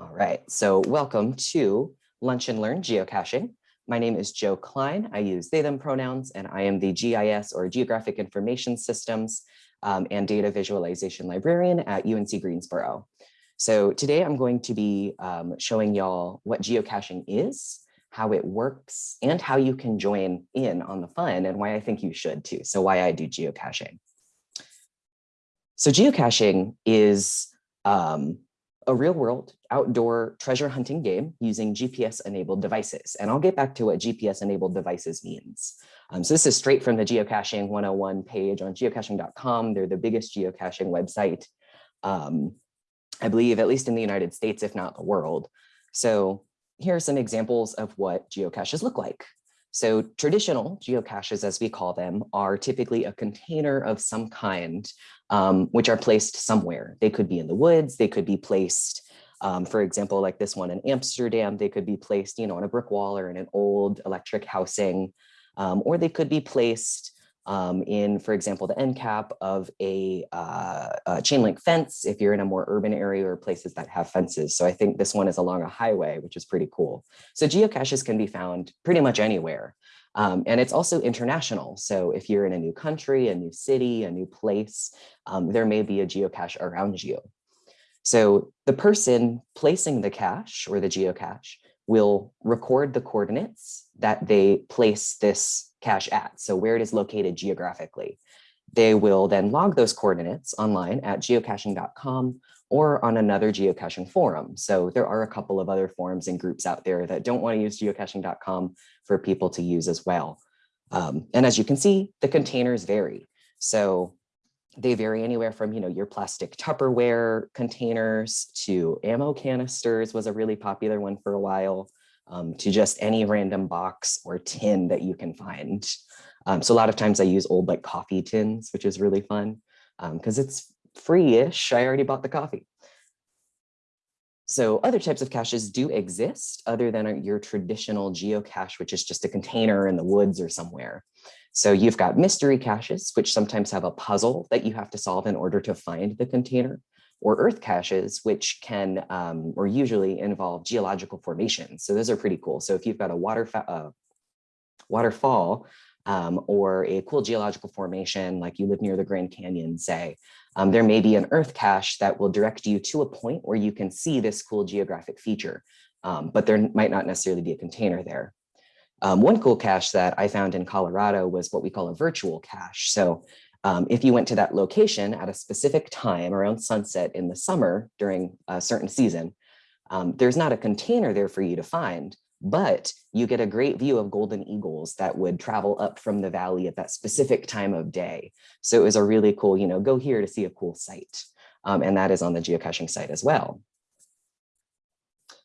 All right, so welcome to Lunch and Learn Geocaching. My name is Joe Klein. I use they, them pronouns, and I am the GIS or Geographic Information Systems um, and Data Visualization Librarian at UNC Greensboro. So today I'm going to be um, showing y'all what geocaching is, how it works, and how you can join in on the fun and why I think you should too. So why I do geocaching. So geocaching is um, a real world outdoor treasure hunting game using GPS enabled devices. And I'll get back to what GPS enabled devices means. Um, so this is straight from the geocaching 101 page on geocaching.com. They're the biggest geocaching website, um, I believe, at least in the United States, if not the world. So here are some examples of what geocaches look like. So traditional geocaches, as we call them, are typically a container of some kind, um, which are placed somewhere. They could be in the woods, they could be placed, um, for example, like this one in Amsterdam, they could be placed, you know, on a brick wall or in an old electric housing, um, or they could be placed um, in, for example, the end cap of a, uh, a, chain link fence if you're in a more urban area or places that have fences. So I think this one is along a highway, which is pretty cool. So geocaches can be found pretty much anywhere. Um, and it's also international. So if you're in a new country, a new city, a new place, um, there may be a geocache around you. So the person placing the cache or the geocache will record the coordinates that they place this cache at, so where it is located geographically. They will then log those coordinates online at geocaching.com or on another geocaching forum. So there are a couple of other forums and groups out there that don't want to use geocaching.com for people to use as well. Um, and as you can see, the containers vary. So they vary anywhere from, you know, your plastic Tupperware containers to ammo canisters was a really popular one for a while, um, to just any random box or tin that you can find. Um, so a lot of times I use old like coffee tins, which is really fun because um, it's free-ish. I already bought the coffee. So other types of caches do exist other than your traditional geocache, which is just a container in the woods or somewhere. So you've got mystery caches, which sometimes have a puzzle that you have to solve in order to find the container, or earth caches, which can um, or usually involve geological formations. So those are pretty cool. So if you've got a water uh, waterfall um, or a cool geological formation, like you live near the Grand Canyon, say, um, there may be an earth cache that will direct you to a point where you can see this cool geographic feature, um, but there might not necessarily be a container there. Um, one cool cache that I found in Colorado was what we call a virtual cache. So um, if you went to that location at a specific time around sunset in the summer during a certain season, um, there's not a container there for you to find, but you get a great view of golden eagles that would travel up from the valley at that specific time of day. So it was a really cool, you know, go here to see a cool site. Um, and that is on the geocaching site as well.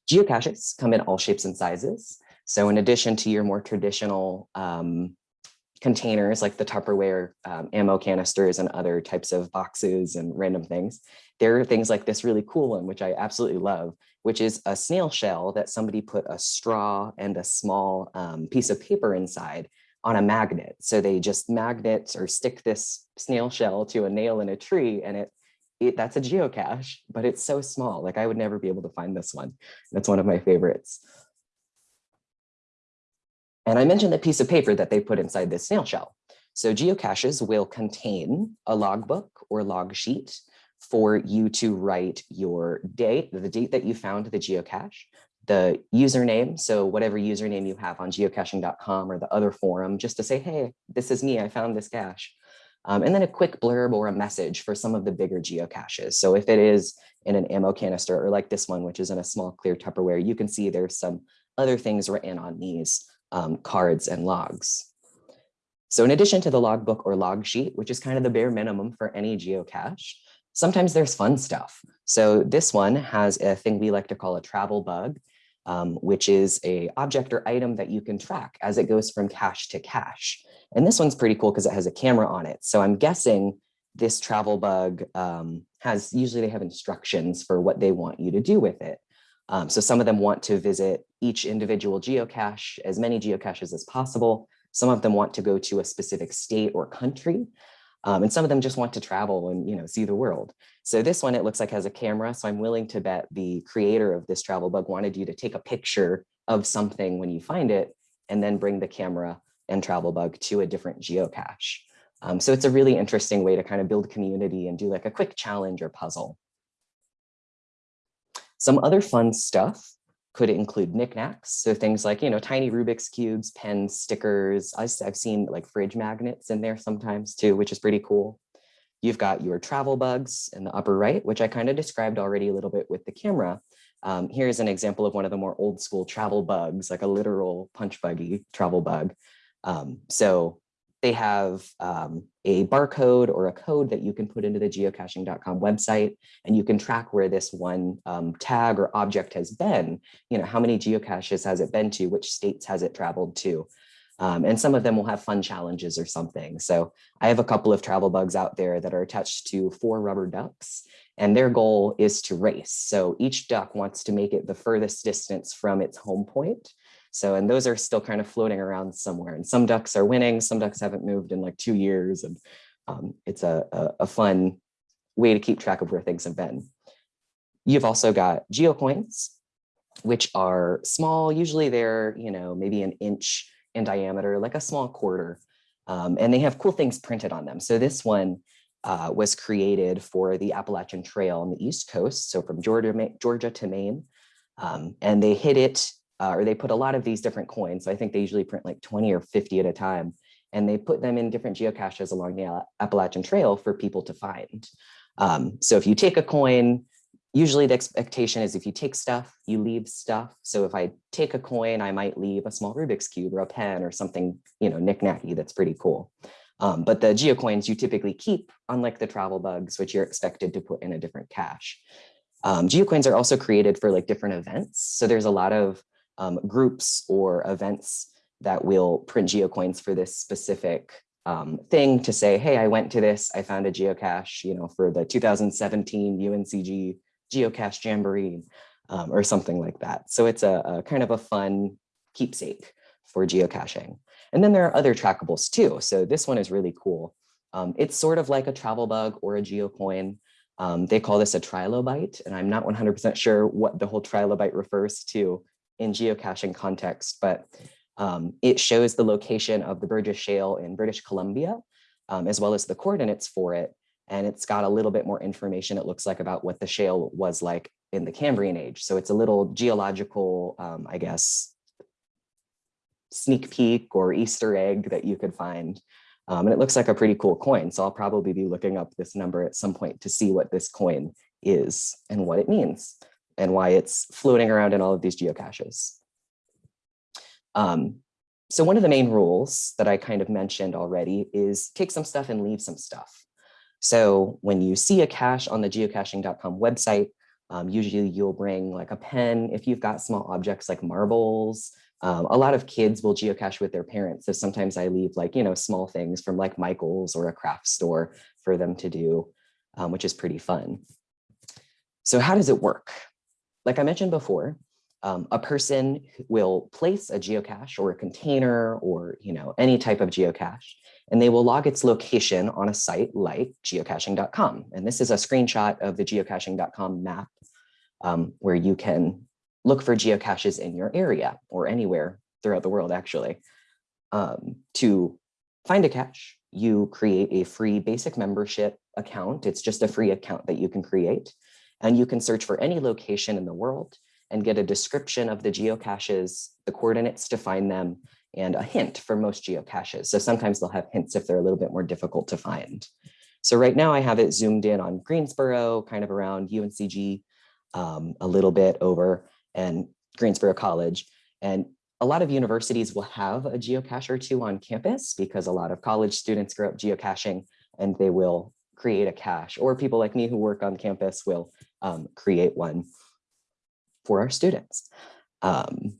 Geocaches come in all shapes and sizes. So in addition to your more traditional um, containers like the Tupperware um, ammo canisters and other types of boxes and random things, there are things like this really cool one, which I absolutely love, which is a snail shell that somebody put a straw and a small um, piece of paper inside on a magnet. So they just magnet or stick this snail shell to a nail in a tree and it, it that's a geocache, but it's so small. Like I would never be able to find this one. That's one of my favorites. And I mentioned the piece of paper that they put inside this snail shell. So geocaches will contain a logbook or log sheet for you to write your date, the date that you found the geocache, the username, so whatever username you have on geocaching.com or the other forum, just to say, hey, this is me, I found this cache. Um, and then a quick blurb or a message for some of the bigger geocaches. So if it is in an ammo canister or like this one, which is in a small clear Tupperware, you can see there's some other things written on these um, cards and logs. So in addition to the logbook or log sheet, which is kind of the bare minimum for any geocache, sometimes there's fun stuff. So this one has a thing we like to call a travel bug, um, which is a object or item that you can track as it goes from cache to cache. And this one's pretty cool because it has a camera on it. So I'm guessing this travel bug um, has, usually they have instructions for what they want you to do with it. Um, so some of them want to visit each individual geocache, as many geocaches as possible. Some of them want to go to a specific state or country. Um, and some of them just want to travel and you know see the world. So this one, it looks like has a camera. So I'm willing to bet the creator of this travel bug wanted you to take a picture of something when you find it and then bring the camera and travel bug to a different geocache. Um, so it's a really interesting way to kind of build community and do like a quick challenge or puzzle. Some other fun stuff could include knickknacks. So things like, you know, tiny Rubik's cubes, pens, stickers. I've seen like fridge magnets in there sometimes too, which is pretty cool. You've got your travel bugs in the upper right, which I kind of described already a little bit with the camera. Um, here's an example of one of the more old school travel bugs, like a literal punch buggy travel bug. Um, so they have um, a barcode or a code that you can put into the geocaching.com website, and you can track where this one um, tag or object has been. You know, how many geocaches has it been to? Which states has it traveled to? Um, and some of them will have fun challenges or something. So I have a couple of travel bugs out there that are attached to four rubber ducks, and their goal is to race. So each duck wants to make it the furthest distance from its home point. So, and those are still kind of floating around somewhere and some ducks are winning, some ducks haven't moved in like two years. And um, it's a, a, a fun way to keep track of where things have been. You've also got geocoins, which are small. Usually they're, you know, maybe an inch in diameter, like a small quarter. Um, and they have cool things printed on them. So this one uh, was created for the Appalachian Trail on the East Coast. So from Georgia, Georgia to Maine. Um, and they hit it uh, or they put a lot of these different coins. So I think they usually print like 20 or 50 at a time. And they put them in different geocaches along the Appalachian Trail for people to find. Um, so if you take a coin, usually the expectation is if you take stuff, you leave stuff. So if I take a coin, I might leave a small Rubik's Cube or a pen or something, you know, knick-knacky that's pretty cool. Um, but the geocoins you typically keep, unlike the travel bugs, which you're expected to put in a different cache. Um, geocoins are also created for like different events. So there's a lot of um, groups or events that will print geocoins for this specific um, thing to say, hey, I went to this, I found a geocache, you know, for the 2017 UNCG geocache jamboree um, or something like that. So it's a, a, kind of a fun keepsake for geocaching. And then there are other trackables too. So this one is really cool. Um, it's sort of like a travel bug or a geocoin. Um, they call this a trilobite, and I'm not 100% sure what the whole trilobite refers to in geocaching context, but um, it shows the location of the Burgess Shale in British Columbia, um, as well as the coordinates for it. And it's got a little bit more information, it looks like, about what the shale was like in the Cambrian age. So it's a little geological, um, I guess, sneak peek or Easter egg that you could find. Um, and it looks like a pretty cool coin. So I'll probably be looking up this number at some point to see what this coin is and what it means and why it's floating around in all of these geocaches. Um, so one of the main rules that I kind of mentioned already is take some stuff and leave some stuff. So when you see a cache on the geocaching.com website, um, usually you'll bring like a pen if you've got small objects like marbles. Um, a lot of kids will geocache with their parents. So sometimes I leave like, you know, small things from like Michael's or a craft store for them to do, um, which is pretty fun. So how does it work? Like I mentioned before, um, a person will place a geocache or a container or you know any type of geocache, and they will log its location on a site like geocaching.com. And this is a screenshot of the geocaching.com map um, where you can look for geocaches in your area or anywhere throughout the world, actually. Um, to find a cache, you create a free basic membership account. It's just a free account that you can create. And you can search for any location in the world and get a description of the geocaches, the coordinates to find them, and a hint for most geocaches. So sometimes they'll have hints if they're a little bit more difficult to find. So right now I have it zoomed in on Greensboro, kind of around UNCG, um, a little bit over, and Greensboro College. And a lot of universities will have a geocache or two on campus because a lot of college students grow up geocaching and they will create a cache or people like me who work on campus will um, create one for our students. Um,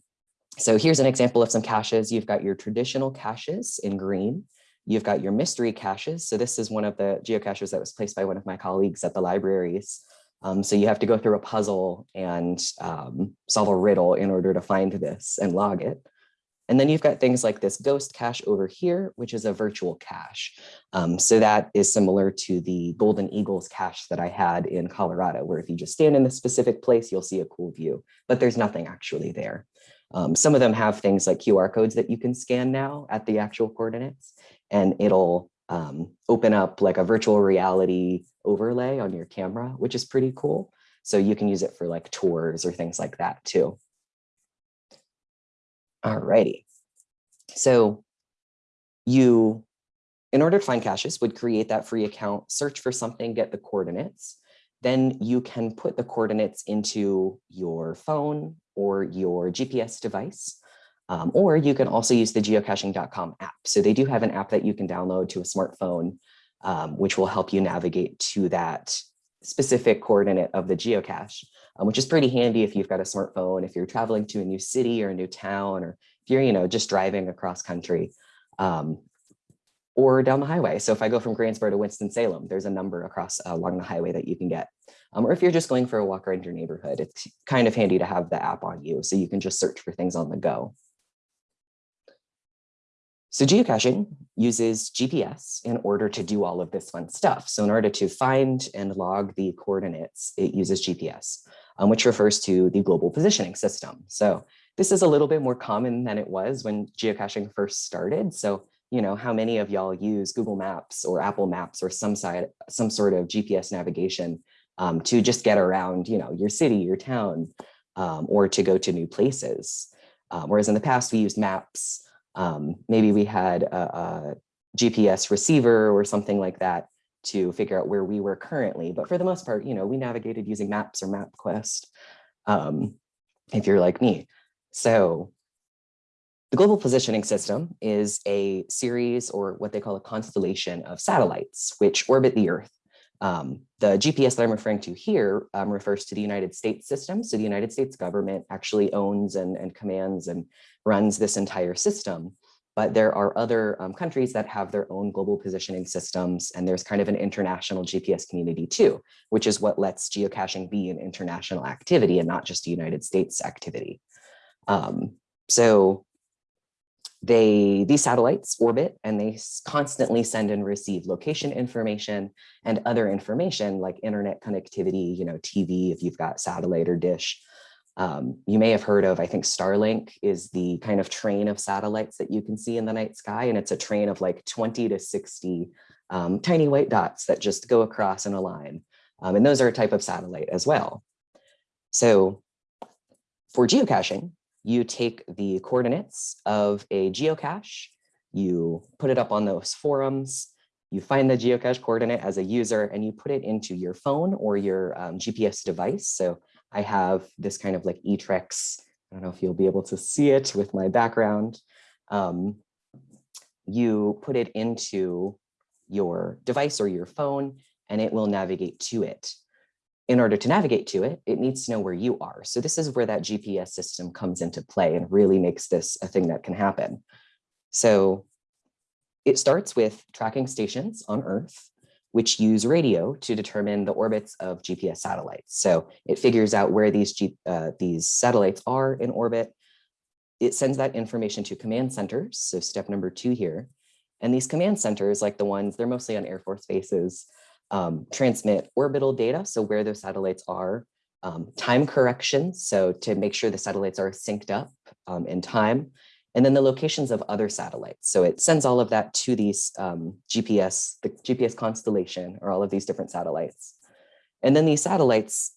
so here's an example of some caches. You've got your traditional caches in green. You've got your mystery caches. So this is one of the geocaches that was placed by one of my colleagues at the libraries. Um, so you have to go through a puzzle and um, solve a riddle in order to find this and log it. And then you've got things like this ghost cache over here, which is a virtual cache. Um, so that is similar to the Golden Eagles cache that I had in Colorado, where if you just stand in a specific place, you'll see a cool view, but there's nothing actually there. Um, some of them have things like QR codes that you can scan now at the actual coordinates, and it'll um, open up like a virtual reality overlay on your camera, which is pretty cool. So you can use it for like tours or things like that too. Alrighty. So you, in order to find caches, would create that free account, search for something, get the coordinates. Then you can put the coordinates into your phone or your GPS device. Um, or you can also use the geocaching.com app. So they do have an app that you can download to a smartphone, um, which will help you navigate to that specific coordinate of the geocache, um, which is pretty handy if you've got a smartphone, if you're traveling to a new city or a new town, or if you're, you know, just driving across country um, or down the highway. So if I go from Greensboro to Winston-Salem, there's a number across uh, along the highway that you can get. Um, or if you're just going for a walk around your neighborhood, it's kind of handy to have the app on you so you can just search for things on the go. So geocaching uses GPS in order to do all of this fun stuff. So in order to find and log the coordinates, it uses GPS, um, which refers to the global positioning system. So this is a little bit more common than it was when geocaching first started. So, you know, how many of y'all use Google Maps or Apple Maps or some side, some sort of GPS navigation um, to just get around, you know, your city, your town, um, or to go to new places. Um, whereas in the past, we used maps um, maybe we had a, a, GPS receiver or something like that to figure out where we were currently. But for the most part, you know, we navigated using maps or MapQuest, um, if you're like me. So the global positioning system is a series or what they call a constellation of satellites which orbit the Earth. Um, the GPS that I'm referring to here um, refers to the United States system. So the United States government actually owns and, and commands and runs this entire system. But there are other um, countries that have their own global positioning systems, and there's kind of an international GPS community too, which is what lets geocaching be an international activity and not just a United States activity. Um, so they these satellites orbit and they constantly send and receive location information and other information like internet connectivity, you know, TV if you've got satellite or dish, um, you may have heard of, I think Starlink is the kind of train of satellites that you can see in the night sky. And it's a train of like 20 to 60 um, tiny white dots that just go across in a line. Um, and those are a type of satellite as well. So for geocaching, you take the coordinates of a geocache, you put it up on those forums, you find the geocache coordinate as a user and you put it into your phone or your um, GPS device. So I have this kind of like eTrex. I don't know if you'll be able to see it with my background. Um, you put it into your device or your phone and it will navigate to it. In order to navigate to it, it needs to know where you are. So this is where that GPS system comes into play and really makes this a thing that can happen. So it starts with tracking stations on Earth which use radio to determine the orbits of GPS satellites. So it figures out where these, G, uh, these satellites are in orbit. It sends that information to command centers. So step number two here. And these command centers, like the ones, they're mostly on Air Force bases, um, transmit orbital data, so where those satellites are, um, time corrections, so to make sure the satellites are synced up um, in time, and then the locations of other satellites. So it sends all of that to these um, GPS, the GPS constellation, or all of these different satellites. And then these satellites,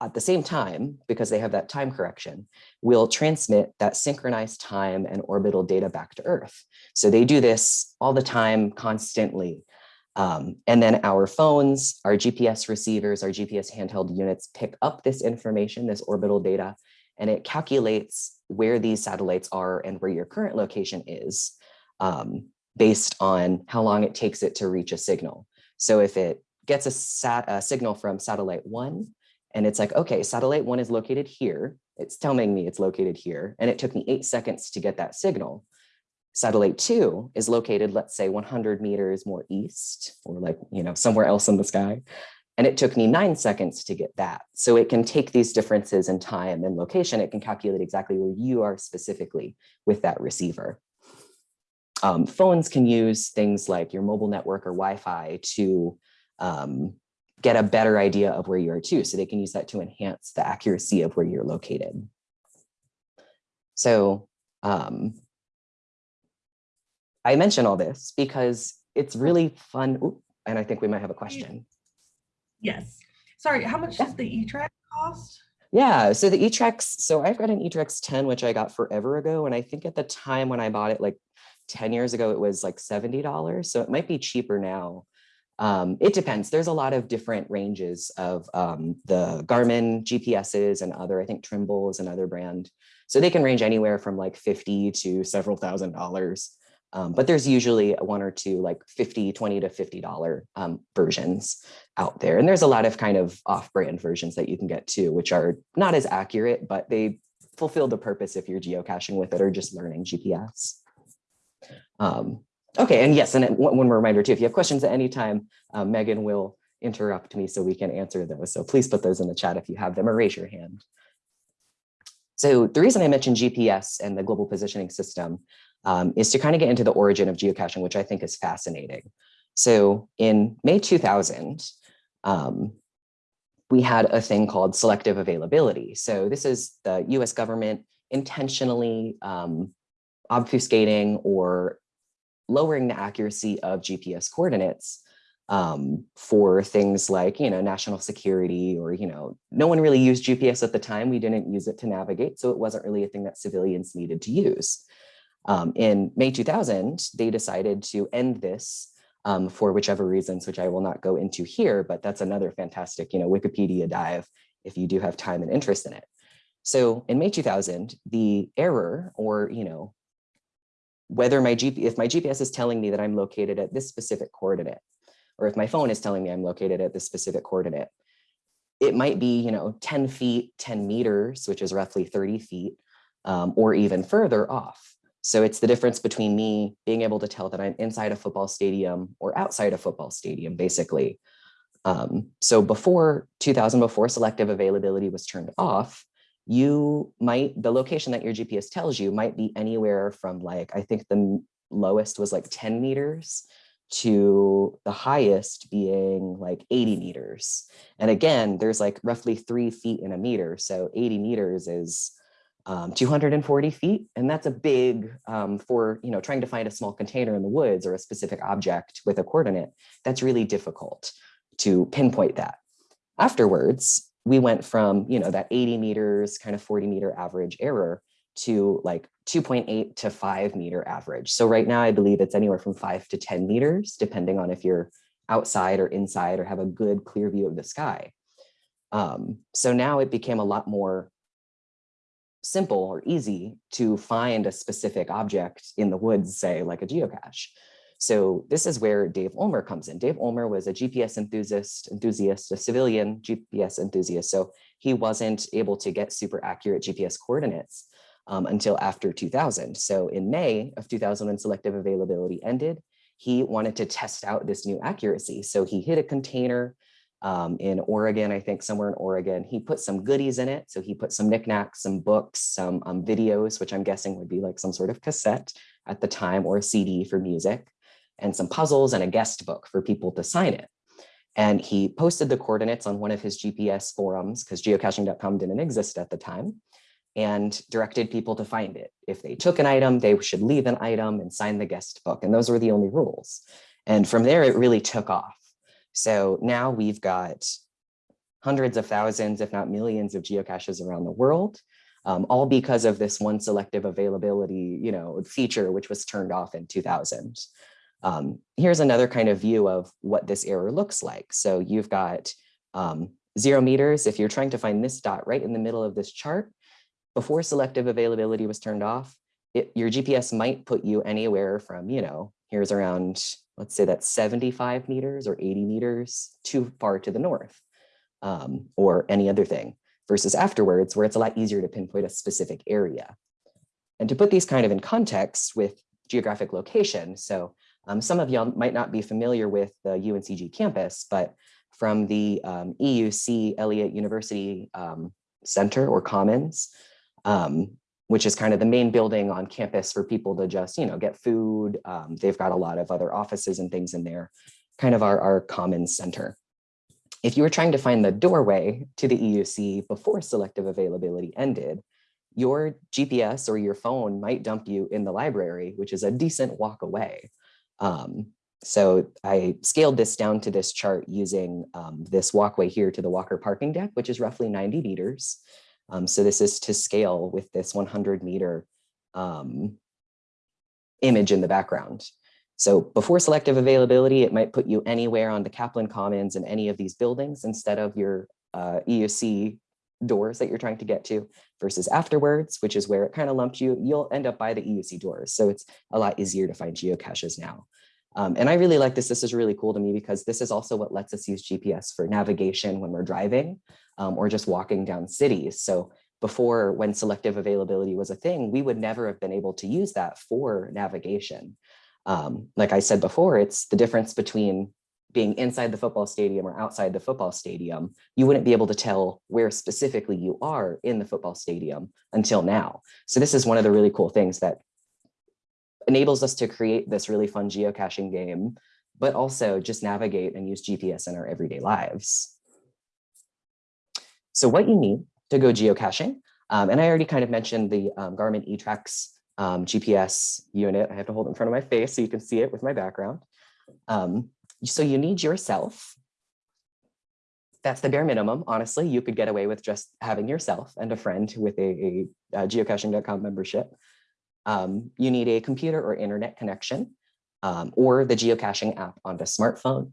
at the same time, because they have that time correction, will transmit that synchronized time and orbital data back to Earth. So they do this all the time, constantly. Um, and then our phones, our GPS receivers, our GPS handheld units pick up this information, this orbital data, and it calculates where these satellites are and where your current location is um, based on how long it takes it to reach a signal. So if it gets a, sat, a signal from satellite one, and it's like, okay, satellite one is located here. It's telling me it's located here. And it took me eight seconds to get that signal. Satellite two is located, let's say 100 meters more east or like, you know, somewhere else in the sky. And it took me nine seconds to get that. So it can take these differences in time and location. It can calculate exactly where you are specifically with that receiver. Um, phones can use things like your mobile network or Wi-Fi to um, get a better idea of where you are too. So they can use that to enhance the accuracy of where you're located. So um, I mention all this because it's really fun. Ooh, and I think we might have a question. Yes. Sorry, how much does the E-Track cost? Yeah, so the eTrex, so I've got an eTrex 10, which I got forever ago. And I think at the time when I bought it, like 10 years ago, it was like $70. So it might be cheaper now. Um, it depends. There's a lot of different ranges of um, the Garmin GPSs and other, I think Trimble is another brand. So they can range anywhere from like 50 to several thousand dollars. Um, but there's usually one or two like 50, 20 to $50 um, versions out there. And there's a lot of kind of off-brand versions that you can get too, which are not as accurate, but they fulfill the purpose if you're geocaching with it or just learning GPS. Um, okay, and yes, and one more reminder too, if you have questions at any time, uh, Megan will interrupt me so we can answer those. So please put those in the chat if you have them or raise your hand. So the reason I mentioned GPS and the global positioning system um, is to kind of get into the origin of geocaching, which I think is fascinating. So in May 2000, um, we had a thing called selective availability. So this is the US government intentionally um, obfuscating or lowering the accuracy of GPS coordinates um, for things like, you know, national security or, you know, no one really used GPS at the time. We didn't use it to navigate. So it wasn't really a thing that civilians needed to use. Um, in May 2000, they decided to end this um, for whichever reasons, which I will not go into here, but that's another fantastic, you know, Wikipedia dive if you do have time and interest in it. So in May 2000, the error or, you know, whether my GPS, if my GPS is telling me that I'm located at this specific coordinate, or if my phone is telling me I'm located at this specific coordinate, it might be, you know, 10 feet, 10 meters, which is roughly 30 feet, um, or even further off. So it's the difference between me being able to tell that I'm inside a football stadium or outside a football stadium, basically. Um, so before 2000, before selective availability was turned off, you might, the location that your GPS tells you might be anywhere from like, I think the lowest was like 10 meters to the highest being like 80 meters. And again, there's like roughly three feet in a meter. So 80 meters is um, 240 feet. And that's a big um, for, you know, trying to find a small container in the woods or a specific object with a coordinate. That's really difficult to pinpoint that. Afterwards, we went from, you know, that 80 meters kind of 40 meter average error to like 2.8 to 5 meter average. So right now, I believe it's anywhere from 5 to 10 meters, depending on if you're outside or inside or have a good clear view of the sky. Um, so now it became a lot more simple or easy to find a specific object in the woods, say like a geocache. So this is where Dave Ulmer comes in. Dave Ulmer was a GPS enthusiast, enthusiast, a civilian GPS enthusiast. So he wasn't able to get super accurate GPS coordinates um, until after 2000. So in May of 2000, when selective availability ended, he wanted to test out this new accuracy. So he hit a container um, in Oregon, I think somewhere in Oregon. He put some goodies in it. So he put some knickknacks, some books, some um, videos, which I'm guessing would be like some sort of cassette at the time or a CD for music, and some puzzles and a guest book for people to sign it. And he posted the coordinates on one of his GPS forums because geocaching.com didn't exist at the time and directed people to find it. If they took an item, they should leave an item and sign the guest book. And those were the only rules. And from there, it really took off. So now we've got hundreds of thousands, if not millions of geocaches around the world, um, all because of this one selective availability you know, feature, which was turned off in 2000. Um, here's another kind of view of what this error looks like. So you've got um, zero meters. If you're trying to find this dot right in the middle of this chart, before selective availability was turned off, it, your GPS might put you anywhere from, you know, here's around let's say that's 75 meters or 80 meters too far to the north um, or any other thing versus afterwards where it's a lot easier to pinpoint a specific area. And to put these kind of in context with geographic location, so um, some of y'all might not be familiar with the UNCG campus, but from the um, EUC Elliott University um, Center or Commons, um, which is kind of the main building on campus for people to just, you know, get food. Um, they've got a lot of other offices and things in there, kind of our, our common Center. If you were trying to find the doorway to the EUC before selective availability ended, your GPS or your phone might dump you in the library, which is a decent walk away. Um, so I scaled this down to this chart using um, this walkway here to the Walker parking deck, which is roughly 90 meters. Um, so this is to scale with this 100 meter um, image in the background. So before selective availability, it might put you anywhere on the Kaplan Commons in any of these buildings instead of your uh, EUC doors that you're trying to get to versus afterwards, which is where it kind of lumped you, you'll end up by the EUC doors. So it's a lot easier to find geocaches now. Um, and I really like this. This is really cool to me because this is also what lets us use GPS for navigation when we're driving um, or just walking down cities. So before when selective availability was a thing, we would never have been able to use that for navigation. Um, like I said before, it's the difference between being inside the football stadium or outside the football stadium, you wouldn't be able to tell where specifically you are in the football stadium until now. So this is one of the really cool things that enables us to create this really fun geocaching game, but also just navigate and use GPS in our everyday lives. So what you need to go geocaching, um, and I already kind of mentioned the um, Garmin eTrex um, GPS unit. I have to hold it in front of my face so you can see it with my background. Um, so you need yourself. That's the bare minimum. Honestly, you could get away with just having yourself and a friend with a, a, a geocaching.com membership. Um, you need a computer or internet connection um, or the geocaching app on the smartphone.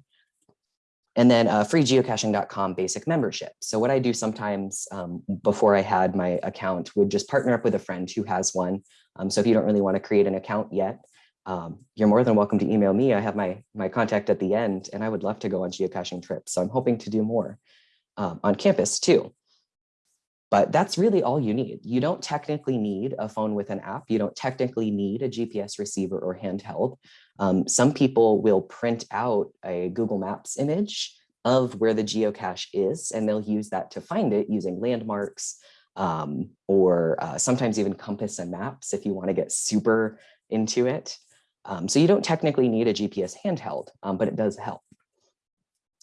And then a free geocaching.com basic membership. So what I do sometimes um, before I had my account would just partner up with a friend who has one. Um, so if you don't really want to create an account yet, um, you're more than welcome to email me. I have my, my contact at the end and I would love to go on geocaching trips. So I'm hoping to do more um, on campus too. But that's really all you need. You don't technically need a phone with an app. You don't technically need a GPS receiver or handheld. Um, some people will print out a Google Maps image of where the geocache is, and they'll use that to find it using landmarks um, or uh, sometimes even compass and maps if you want to get super into it. Um, so you don't technically need a GPS handheld, um, but it does help.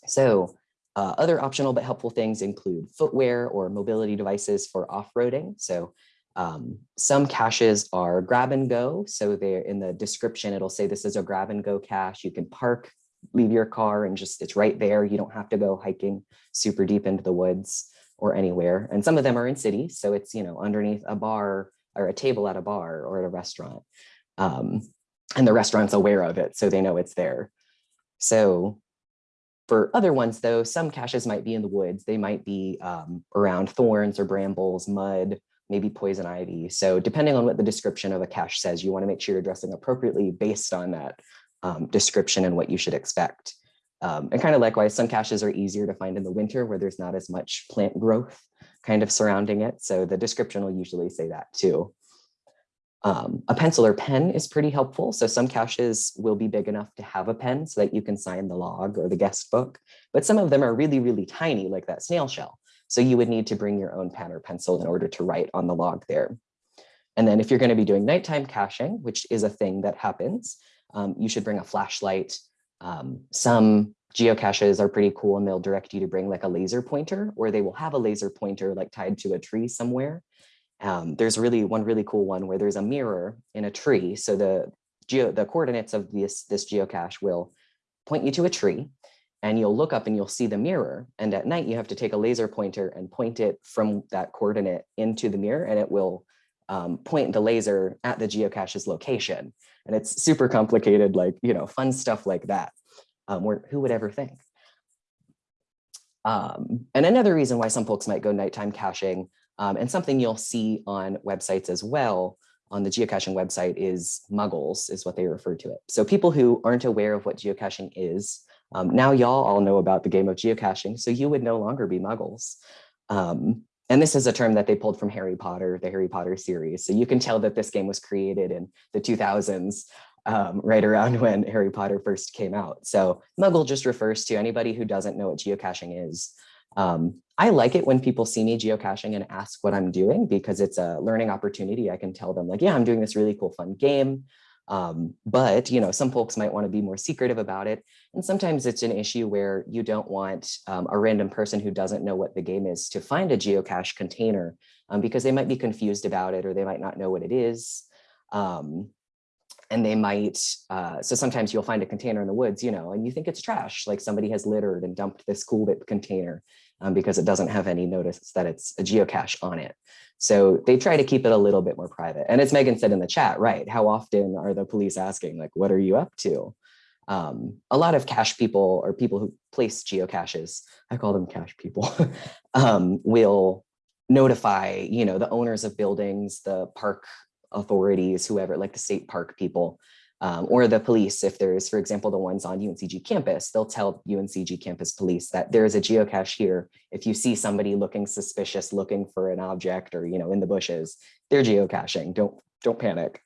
So uh, other optional but helpful things include footwear or mobility devices for off-roading. So um, some caches are grab and go. So they're in the description, it'll say this is a grab and go cache. You can park, leave your car and just it's right there. You don't have to go hiking super deep into the woods or anywhere. And some of them are in cities. So it's, you know, underneath a bar or a table at a bar or at a restaurant. Um, and the restaurant's aware of it, so they know it's there. So for other ones, though, some caches might be in the woods. They might be um, around thorns or brambles, mud, maybe poison ivy. So depending on what the description of a cache says, you want to make sure you're dressing appropriately based on that um, description and what you should expect. Um, and kind of likewise, some caches are easier to find in the winter where there's not as much plant growth kind of surrounding it. So the description will usually say that too. Um, a pencil or pen is pretty helpful. So some caches will be big enough to have a pen so that you can sign the log or the guest book, but some of them are really, really tiny like that snail shell. So you would need to bring your own pen or pencil in order to write on the log there. And then if you're gonna be doing nighttime caching, which is a thing that happens, um, you should bring a flashlight. Um, some geocaches are pretty cool and they'll direct you to bring like a laser pointer or they will have a laser pointer like tied to a tree somewhere um, there's really one really cool one where there's a mirror in a tree. So the geo the coordinates of this, this geocache will point you to a tree and you'll look up and you'll see the mirror. And at night you have to take a laser pointer and point it from that coordinate into the mirror and it will um, point the laser at the geocache's location. And it's super complicated, like, you know, fun stuff like that. Um, where, who would ever think? Um, and another reason why some folks might go nighttime caching um, and something you'll see on websites as well on the geocaching website is muggles is what they refer to it. So people who aren't aware of what geocaching is, um, now y'all all know about the game of geocaching, so you would no longer be muggles. Um, and this is a term that they pulled from Harry Potter, the Harry Potter series. So you can tell that this game was created in the 2000s um, right around when Harry Potter first came out. So Muggle just refers to anybody who doesn't know what geocaching is. Um, I like it when people see me geocaching and ask what I'm doing because it's a learning opportunity. I can tell them like, yeah, I'm doing this really cool fun game. Um, but you know, some folks might want to be more secretive about it. And sometimes it's an issue where you don't want um, a random person who doesn't know what the game is to find a geocache container um, because they might be confused about it or they might not know what it is. Um, and they might, uh, so sometimes you'll find a container in the woods, you know, and you think it's trash, like somebody has littered and dumped this Cool Whip container um, because it doesn't have any notice that it's a geocache on it. So they try to keep it a little bit more private. And as Megan said in the chat, right, how often are the police asking, like, what are you up to? Um, a lot of cache people or people who place geocaches, I call them cache people, um, will notify, you know, the owners of buildings, the park authorities, whoever, like the state park people, um, or the police, if there's, for example, the ones on UNCG campus, they'll tell UNCG campus police that there is a geocache here. If you see somebody looking suspicious, looking for an object or, you know, in the bushes, they're geocaching, don't, don't panic.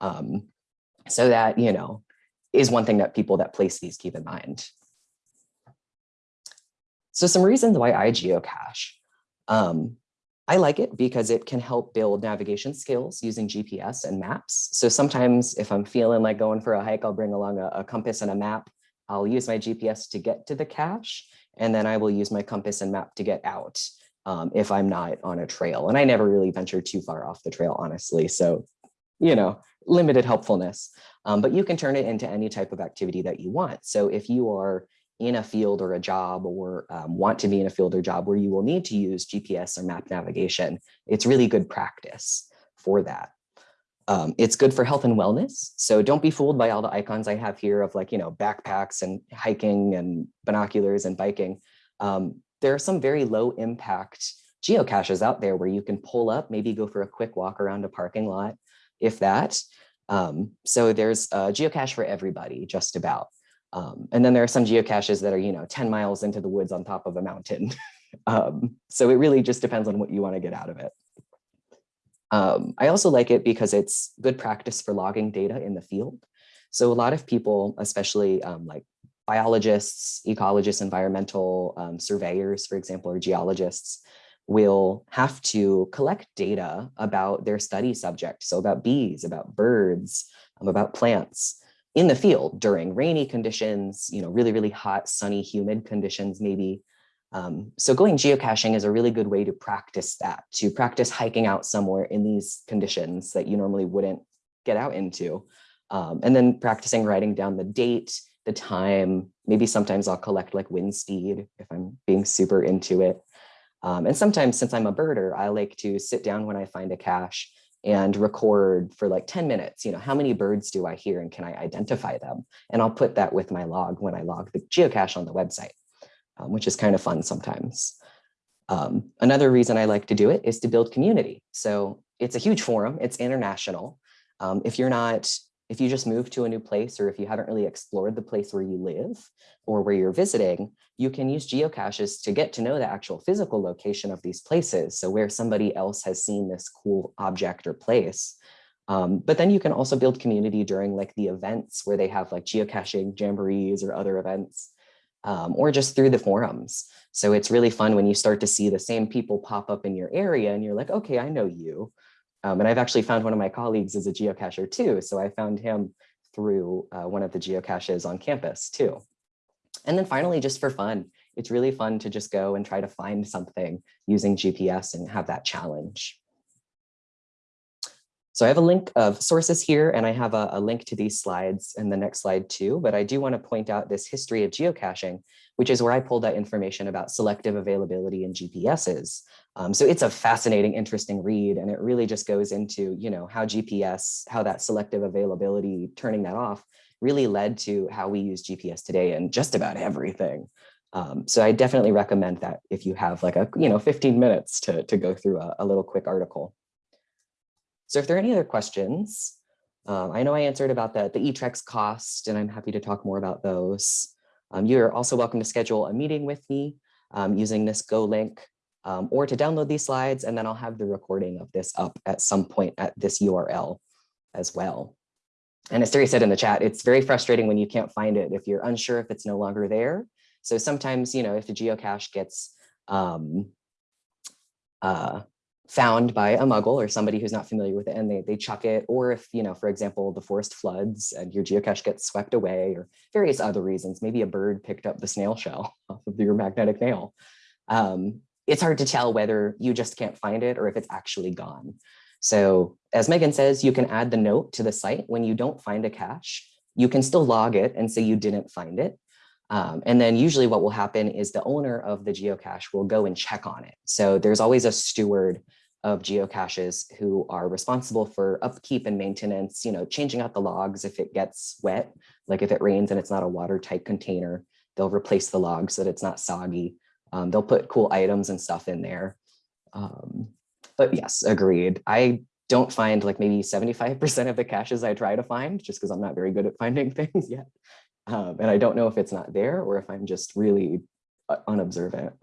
Um, so that, you know, is one thing that people that place these keep in mind. So some reasons why I geocache. Um, I like it because it can help build navigation skills using GPS and maps. So sometimes if I'm feeling like going for a hike, I'll bring along a, a, compass and a map. I'll use my GPS to get to the cache, and then I will use my compass and map to get out um, if I'm not on a trail. And I never really venture too far off the trail, honestly. So, you know, limited helpfulness, um, but you can turn it into any type of activity that you want. So if you are in a field or a job or um, want to be in a field or job where you will need to use GPS or map navigation, it's really good practice for that. Um, it's good for health and wellness. So don't be fooled by all the icons I have here of like, you know, backpacks and hiking and binoculars and biking. Um, there are some very low impact geocaches out there where you can pull up, maybe go for a quick walk around a parking lot, if that. Um, so there's a geocache for everybody, just about. Um, and then there are some geocaches that are, you know, 10 miles into the woods on top of a mountain. um, so it really just depends on what you want to get out of it. Um, I also like it because it's good practice for logging data in the field. So a lot of people, especially um, like biologists, ecologists, environmental um, surveyors, for example, or geologists, will have to collect data about their study subject. So about bees, about birds, um, about plants in the field during rainy conditions, you know, really, really hot, sunny, humid conditions, maybe. Um, so going geocaching is a really good way to practice that, to practice hiking out somewhere in these conditions that you normally wouldn't get out into. Um, and then practicing writing down the date, the time, maybe sometimes I'll collect like wind speed if I'm being super into it. Um, and sometimes since I'm a birder, I like to sit down when I find a cache and record for like 10 minutes, you know, how many birds do I hear and can I identify them? And I'll put that with my log when I log the geocache on the website, um, which is kind of fun sometimes. Um, another reason I like to do it is to build community. So it's a huge forum, it's international. Um, if you're not if you just move to a new place or if you haven't really explored the place where you live or where you're visiting, you can use geocaches to get to know the actual physical location of these places. So where somebody else has seen this cool object or place. Um, but then you can also build community during like the events where they have like geocaching jamborees or other events, um, or just through the forums. So it's really fun when you start to see the same people pop up in your area and you're like, okay, I know you. Um, and I've actually found one of my colleagues is a geocacher too. So I found him through uh, one of the geocaches on campus too. And then finally, just for fun, it's really fun to just go and try to find something using GPS and have that challenge. So I have a link of sources here, and I have a, a, link to these slides in the next slide too, but I do want to point out this history of geocaching, which is where I pulled that information about selective availability in GPSs. Um, so it's a fascinating, interesting read, and it really just goes into, you know, how GPS, how that selective availability, turning that off, really led to how we use GPS today and just about everything. Um, so I definitely recommend that if you have like a, you know, 15 minutes to, to go through a, a little quick article. So if there are any other questions, um, I know I answered about the, the eTrex cost, and I'm happy to talk more about those. Um, you're also welcome to schedule a meeting with me um, using this Go link um, or to download these slides, and then I'll have the recording of this up at some point at this URL as well. And as Terry said in the chat, it's very frustrating when you can't find it if you're unsure if it's no longer there. So sometimes, you know, if the geocache gets um, uh, found by a muggle or somebody who's not familiar with it and they, they chuck it, or if, you know, for example, the forest floods and your geocache gets swept away or various other reasons, maybe a bird picked up the snail shell off of your magnetic nail. Um, it's hard to tell whether you just can't find it or if it's actually gone. So as Megan says, you can add the note to the site when you don't find a cache. You can still log it and say you didn't find it. Um, and then usually what will happen is the owner of the geocache will go and check on it. So there's always a steward of geocaches who are responsible for upkeep and maintenance, you know, changing out the logs if it gets wet, like if it rains and it's not a watertight container, they'll replace the logs so that it's not soggy. Um, they'll put cool items and stuff in there. Um, but yes, agreed. I don't find like maybe 75% of the caches I try to find just because I'm not very good at finding things yet. Um, and I don't know if it's not there or if I'm just really uh, unobservant.